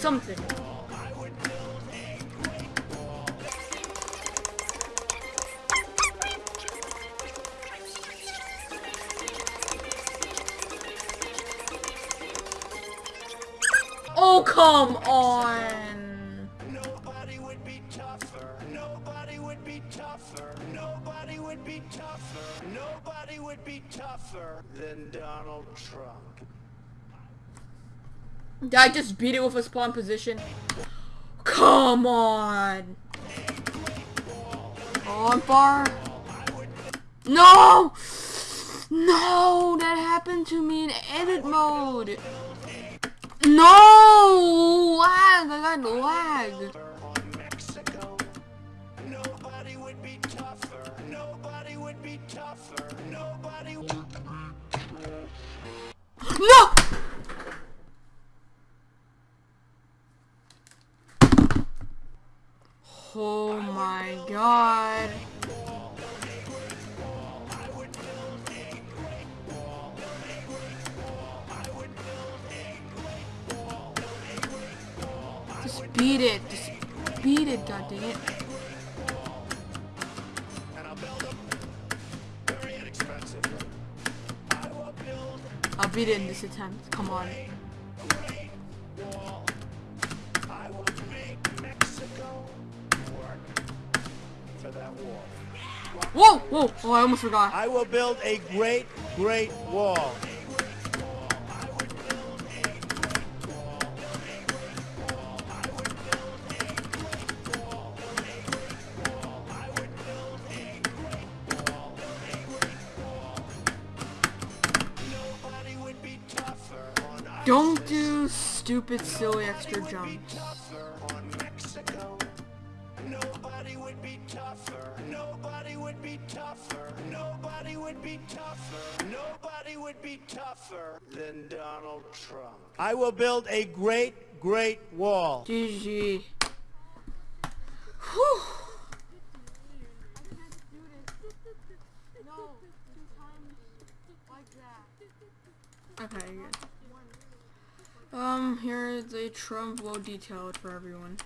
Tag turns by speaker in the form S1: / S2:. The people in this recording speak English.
S1: something. Oh, come on.
S2: Nobody would be tougher. Nobody would be tougher. Nobody would be tougher. Nobody would be tougher than Donald Trump.
S1: Did I just beat it with a spawn position? Come on. On bar. No! No! That happened to me in edit mode. No! Lag! I got lag.
S2: On Mexico. Nobody would be tougher. Nobody would be tougher. Nobody would.
S1: No! Oh my god. Just beat it. Just beat it, god dang it.
S2: I'll
S1: beat it in this attempt. Come on.
S2: Wall.
S1: Whoa! Whoa! Oh, I almost forgot.
S2: I will build a great, great wall. Nobody would be tougher on
S1: Don't do stupid, silly extra jumps.
S2: Tougher on Mexico. Nobody would be tougher. Nobody would be tougher. Nobody would be tougher. Nobody would be tougher than Donald Trump. I will build a great, great wall.
S1: GG. Whew. Okay, good. Um, here is a Trump low detailed for everyone.